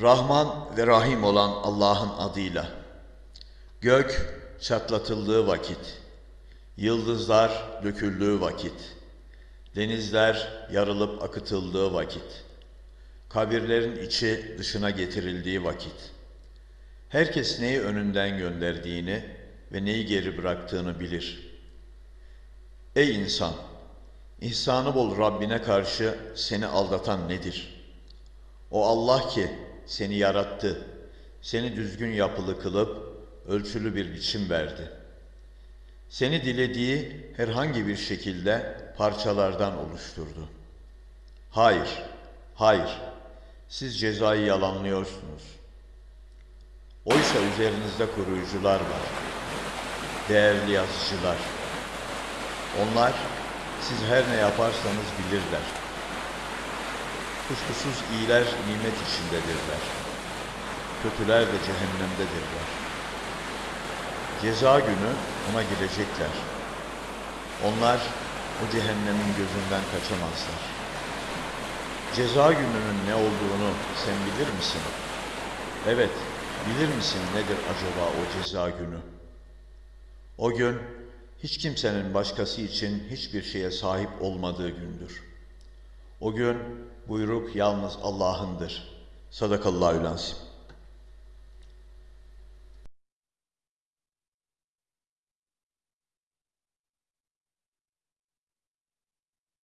Rahman ve Rahim olan Allah'ın adıyla. Gök çatlatıldığı vakit, yıldızlar döküldüğü vakit, denizler yarılıp akıtıldığı vakit, kabirlerin içi dışına getirildiği vakit, herkes neyi önünden gönderdiğini ve neyi geri bıraktığını bilir. Ey insan! İhsanı bol Rabbine karşı seni aldatan nedir? O Allah ki seni yarattı, seni düzgün yapılı kılıp ölçülü bir biçim verdi. Seni dilediği herhangi bir şekilde parçalardan oluşturdu. Hayır, hayır, siz cezayı yalanlıyorsunuz. Oysa üzerinizde koruyucular var, değerli yazıcılar. Onlar siz her ne yaparsanız bilirler. Kuşkusuz iyiler nimet içindedirler. Kötüler de cehennemdedirler. Ceza günü ona girecekler. Onlar o cehennemin gözünden kaçamazlar. Ceza gününün ne olduğunu sen bilir misin? Evet, bilir misin nedir acaba o ceza günü? O gün hiç kimsenin başkası için hiçbir şeye sahip olmadığı gündür. O gün buyruk yalnız Allah'ındır. Sadakallahü lansim.